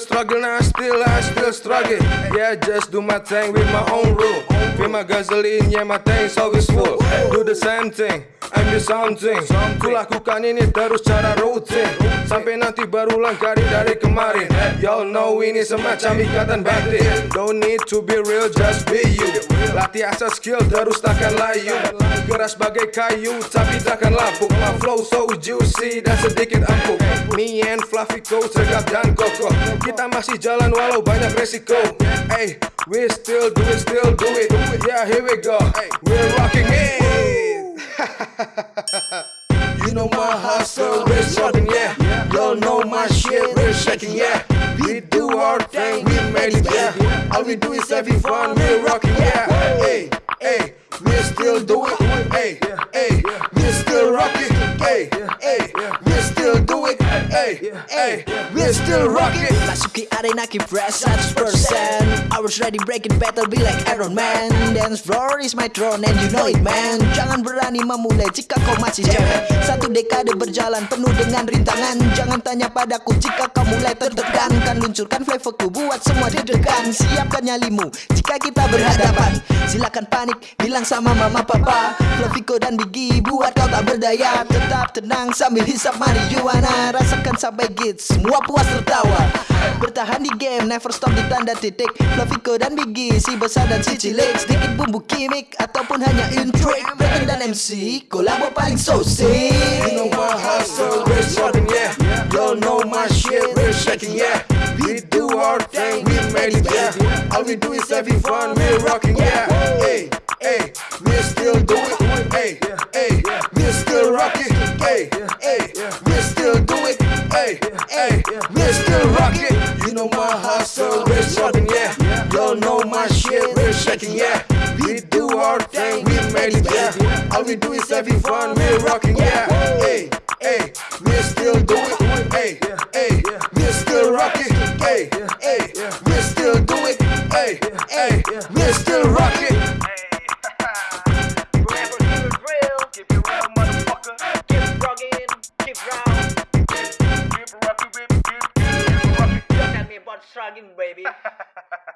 struggle, now still, I still struggle. Yeah, just do my thing with my own rule. Feel my gasoline, yeah, my tank's always full. Do the same thing, I'm the something. Ku lakukan ini terus cara rutin. Sampai nanti berulang kali dari kemarin. Y'all know ini semacam ikatan batin. Don't need to be real, just be you. Latih asal skill terus takkan layu. Keras bagai kayu, tapi takkan lapuk. My flow so juicy dan sedikit empuk. Me and Fluffy Co, tegap dan kokoh. Kita masih jalan walau banyak resiko. Hey, we still do it, still do it. Yeah, here we go. We're rocking shaking, yeah. We do our thing, we made it, yeah. All we do is having fun, we're rocking, yeah. Hey, hey, we still do it, hey, hey, we still rocking, hey, hey, we still do it, hey, hey, we still rocking. Masuki arena keep fresh 100% I was ready breaking battle be like Iron Man. Dance floor is my throne and you know it man. Jangan berani memulai jika kau masih cewek Satu dekade berjalan penuh dengan rintangan. Jangan tanya padaku jika kau mulai tertekan. Kan luncurkan flavorku buat semua deg-degan. Siapkan nyalimu jika kita berhadapan. Silakan panik bilang sama mama papa. Flavico dan Biggie buat kau tak berdaya Tetap tenang sambil hisap marijuana Rasakan sampai git semua puas tertawa Bertahan di game, never stop di tanda titik Flavico dan Biggie, si besar dan si cilik Sedikit bumbu kimik, ataupun hanya intrik Backing dan MC, kolabo paling so sick You know my hustle, we're struggling, yeah. Y'all know my shit, we're shaking, yeah. We do our thing, we made it, yeah. All we do is having fun, we're rocking, yeah. Hey, hey, we still do it, hey, hey, we still rocking. You know my hustle, we're yeah. Y'all know my shit, we're shaking, yeah. We do our thing, we made it, yeah. All we do is having fun, we're rocking, yeah. Hey, hey, we still do it, hey, hey, we still rocking, hey, hey, we still do it, hey, hey, we still rock rocking. shrugging, baby.